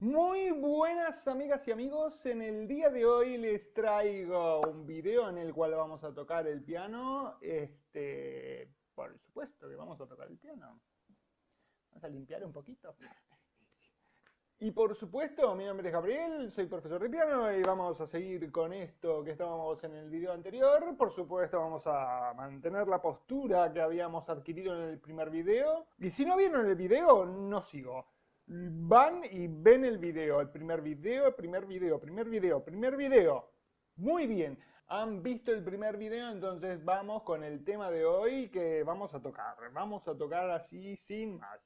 Muy buenas amigas y amigos, en el día de hoy les traigo un video en el cual vamos a tocar el piano, este, por supuesto que vamos a tocar el piano, vamos a limpiar un poquito. Y por supuesto, mi nombre es Gabriel, soy profesor de piano y vamos a seguir con esto que estábamos en el video anterior. Por supuesto, vamos a mantener la postura que habíamos adquirido en el primer video. Y si no vieron el video, no sigo van y ven el video, el primer video, el primer video, primer video, primer video. Muy bien, han visto el primer video, entonces vamos con el tema de hoy que vamos a tocar. Vamos a tocar así sin más.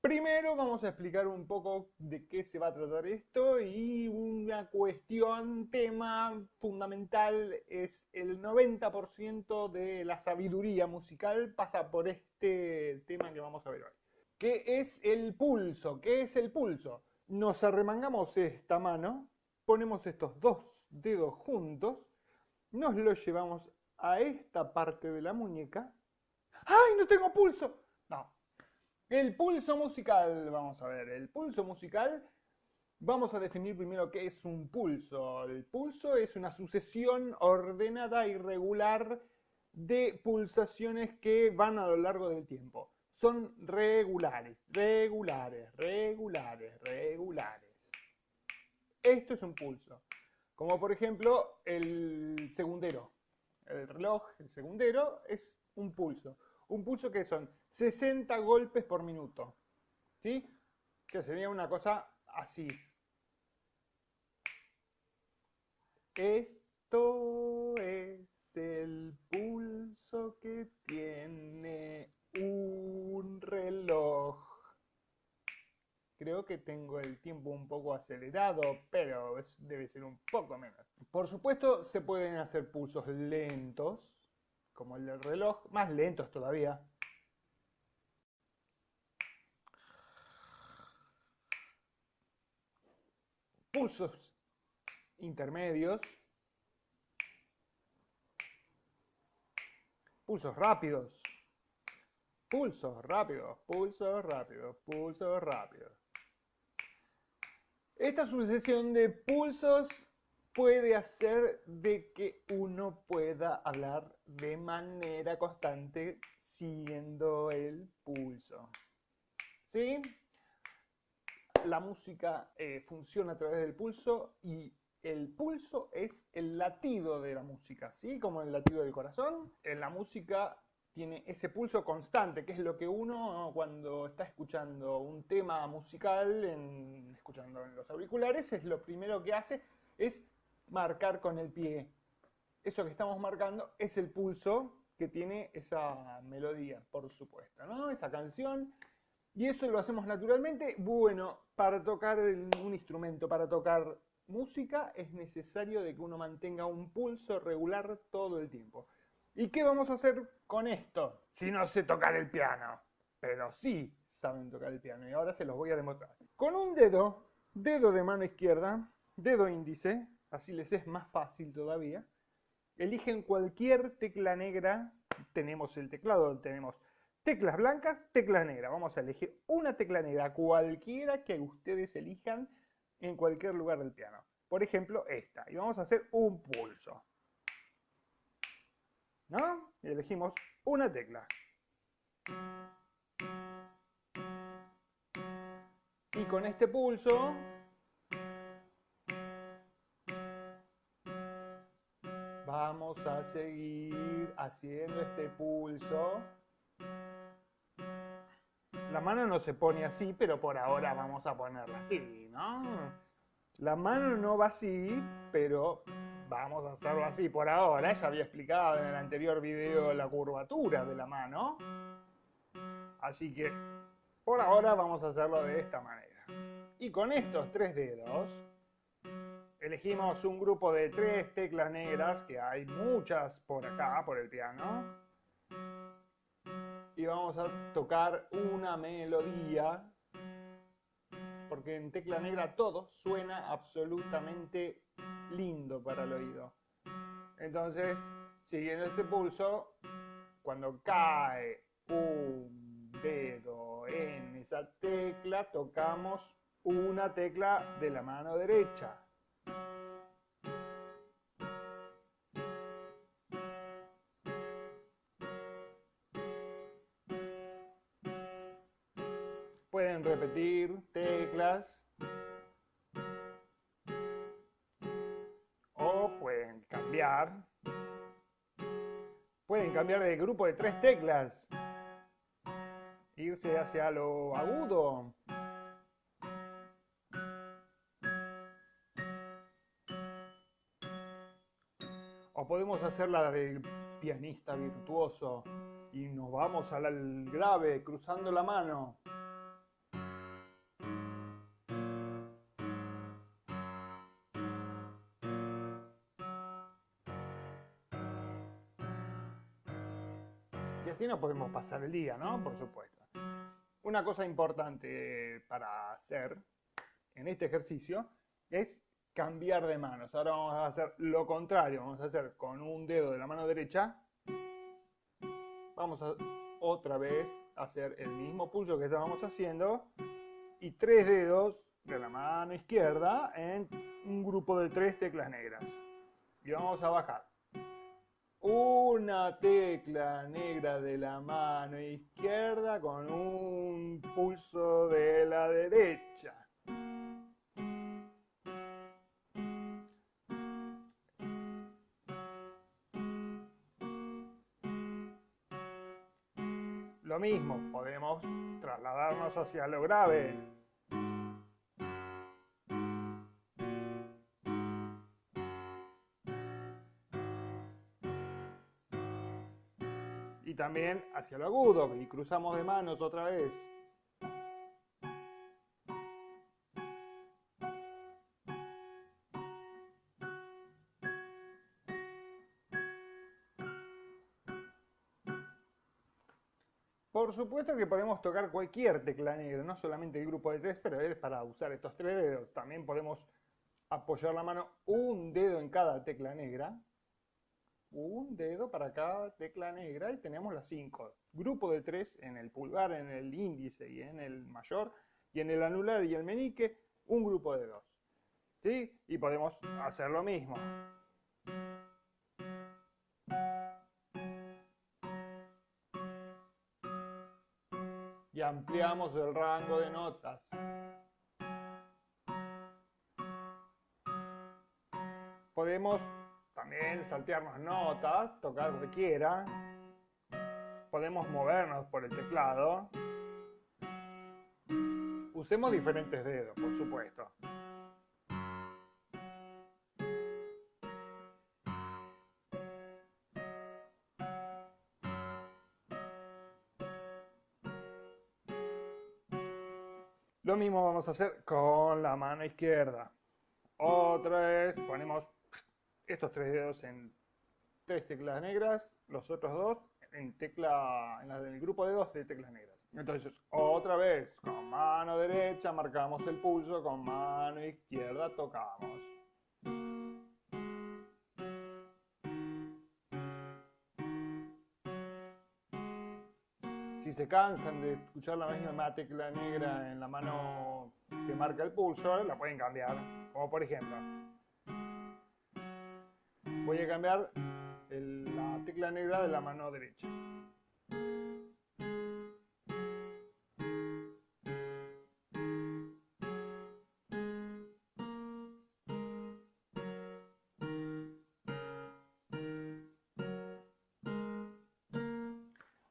Primero vamos a explicar un poco de qué se va a tratar esto y una cuestión, tema fundamental es el 90% de la sabiduría musical pasa por este tema que vamos a ver hoy. ¿Qué es el pulso? ¿Qué es el pulso? Nos arremangamos esta mano, ponemos estos dos dedos juntos, nos los llevamos a esta parte de la muñeca. ¡Ay, no tengo pulso! No. El pulso musical, vamos a ver, el pulso musical, vamos a definir primero qué es un pulso. El pulso es una sucesión ordenada y regular de pulsaciones que van a lo largo del tiempo son regulares, regulares, regulares, regulares. Esto es un pulso. Como por ejemplo el segundero. El reloj, el segundero, es un pulso. Un pulso que son 60 golpes por minuto. ¿Sí? Que sería una cosa así. Esto es el pulso que tiene un reloj. Creo que tengo el tiempo un poco acelerado, pero debe ser un poco menos. Por supuesto, se pueden hacer pulsos lentos, como el del reloj, más lentos todavía. Pulsos intermedios. Pulsos rápidos. Pulsos rápidos, pulsos rápidos, pulsos rápidos. Esta sucesión de pulsos puede hacer de que uno pueda hablar de manera constante siguiendo el pulso. ¿Sí? La música eh, funciona a través del pulso y el pulso es el latido de la música, ¿sí? Como el latido del corazón. En la música tiene ese pulso constante, que es lo que uno cuando está escuchando un tema musical, escuchando en los auriculares, es lo primero que hace, es marcar con el pie. Eso que estamos marcando es el pulso que tiene esa melodía, por supuesto, ¿no? Esa canción. Y eso lo hacemos naturalmente. Bueno, para tocar un instrumento, para tocar música, es necesario de que uno mantenga un pulso regular todo el tiempo. ¿Y qué vamos a hacer con esto? Si no sé tocar el piano. Pero sí saben tocar el piano y ahora se los voy a demostrar. Con un dedo, dedo de mano izquierda, dedo índice, así les es más fácil todavía, eligen cualquier tecla negra, tenemos el teclado, tenemos teclas blancas, teclas negras. Vamos a elegir una tecla negra, cualquiera que ustedes elijan en cualquier lugar del piano. Por ejemplo, esta. Y vamos a hacer un pulso. ¿No? Y elegimos una tecla. Y con este pulso vamos a seguir haciendo este pulso. La mano no se pone así, pero por ahora vamos a ponerla así, ¿no? La mano no va así, pero Vamos a hacerlo así por ahora. Ya había explicado en el anterior video la curvatura de la mano. Así que por ahora vamos a hacerlo de esta manera. Y con estos tres dedos elegimos un grupo de tres teclas negras, que hay muchas por acá, por el piano. Y vamos a tocar una melodía, porque en tecla negra todo suena absolutamente lindo para el oído. Entonces, siguiendo este pulso, cuando cae un dedo en esa tecla, tocamos una tecla de la mano derecha. Pueden repetir teclas o pueden cambiar. Pueden cambiar de grupo de tres teclas. Irse hacia lo agudo. O podemos hacer la del pianista virtuoso y nos vamos al grave cruzando la mano. No podemos pasar el día, ¿no? Por supuesto. Una cosa importante para hacer en este ejercicio es cambiar de manos. Ahora vamos a hacer lo contrario. Vamos a hacer con un dedo de la mano derecha. Vamos a otra vez hacer el mismo pulso que estábamos haciendo. Y tres dedos de la mano izquierda en un grupo de tres teclas negras. Y vamos a bajar una tecla negra de la mano izquierda con un pulso de la derecha. Lo mismo, podemos trasladarnos hacia lo grave. Y también hacia lo agudo y cruzamos de manos otra vez. Por supuesto que podemos tocar cualquier tecla negra, no solamente el grupo de tres, pero es para usar estos tres dedos. También podemos apoyar la mano un dedo en cada tecla negra un dedo para cada tecla negra y tenemos las cinco. Grupo de tres en el pulgar, en el índice y en el mayor, y en el anular y el menique, un grupo de dos. ¿Sí? Y podemos hacer lo mismo. Y ampliamos el rango de notas. Podemos saltearnos notas, tocar lo que quiera. Podemos movernos por el teclado. Usemos diferentes dedos, por supuesto. Lo mismo vamos a hacer con la mano izquierda. Otra vez ponemos estos tres dedos en tres teclas negras, los otros dos en tecla, en el grupo de dos de teclas negras. Entonces, otra vez, con mano derecha marcamos el pulso, con mano izquierda tocamos. Si se cansan de escuchar la misma tecla negra en la mano que marca el pulso, la pueden cambiar. Como por ejemplo, voy a cambiar la tecla negra de la mano derecha.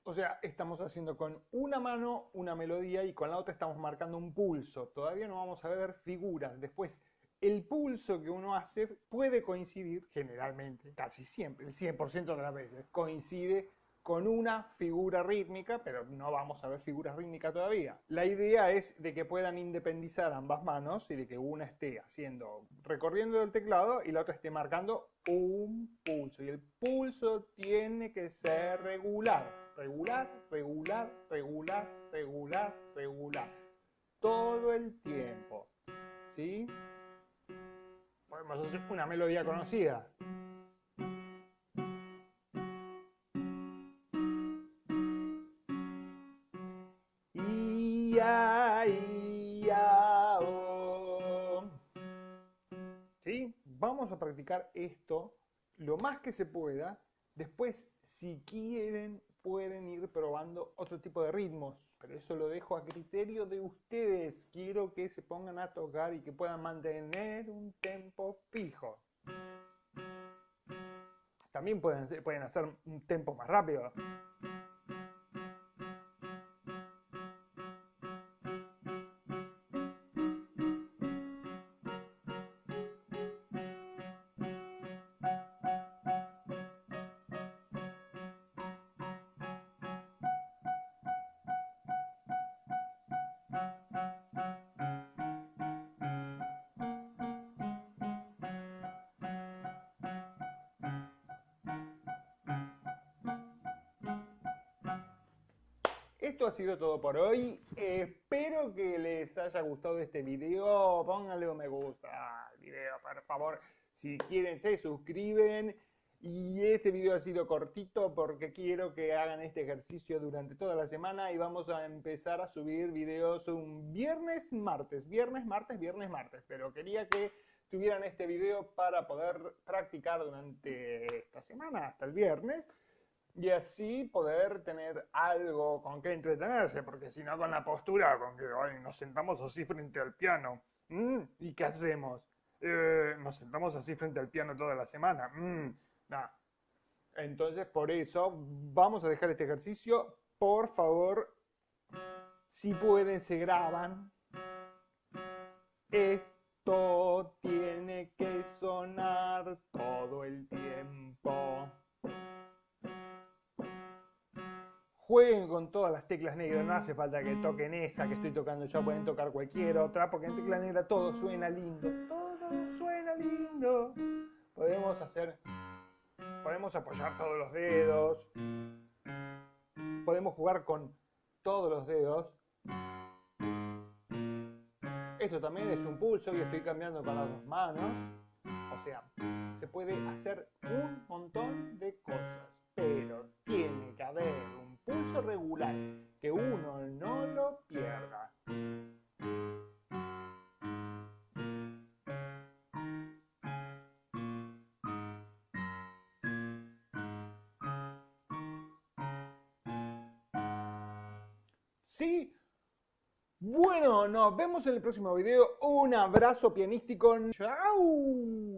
O sea, estamos haciendo con una mano una melodía y con la otra estamos marcando un pulso. Todavía no vamos a ver figuras. Después el pulso que uno hace puede coincidir, generalmente, casi siempre, el 100% de las veces, coincide con una figura rítmica, pero no vamos a ver figuras rítmicas todavía. La idea es de que puedan independizar ambas manos y de que una esté haciendo, recorriendo el teclado y la otra esté marcando un pulso. Y el pulso tiene que ser regular, regular, regular, regular, regular, regular, todo el tiempo. ¿Sí? Podemos hacer una melodía conocida. ¿Sí? Vamos a practicar esto lo más que se pueda. Después, si quieren, pueden ir probando otro tipo de ritmos. Pero eso lo dejo a criterio de ustedes. Quiero que se pongan a tocar y que puedan mantener un tempo fijo. También pueden, pueden hacer un tempo más rápido. Esto ha sido todo por hoy. Espero que les haya gustado este video. Pónganle un me gusta al video, por favor. Si quieren, se suscriben. Y este video ha sido cortito porque quiero que hagan este ejercicio durante toda la semana y vamos a empezar a subir videos un viernes, martes, viernes, martes, viernes, martes. Pero quería que tuvieran este video para poder practicar durante esta semana hasta el viernes y así poder tener algo con que entretenerse, porque si no con la postura, con que nos sentamos así frente al piano, ¿y qué hacemos? Eh, nos sentamos así frente al piano toda la semana, Entonces, por eso, vamos a dejar este ejercicio, por favor, si pueden, se graban. Esto tiene que sonar todo el tiempo. Jueguen con todas las teclas negras, no hace falta que toquen esa que estoy tocando yo, pueden tocar cualquier otra, porque en tecla negra todo suena lindo, todo suena lindo. Podemos hacer, podemos apoyar todos los dedos, podemos jugar con todos los dedos. Esto también es un pulso y estoy cambiando con las dos manos. O sea, se puede hacer un montón de cosas, pero tiene que haber un pulso regular, que uno no lo pierda. ¿Sí? Bueno, nos vemos en el próximo video. Un abrazo pianístico. ¡Chao!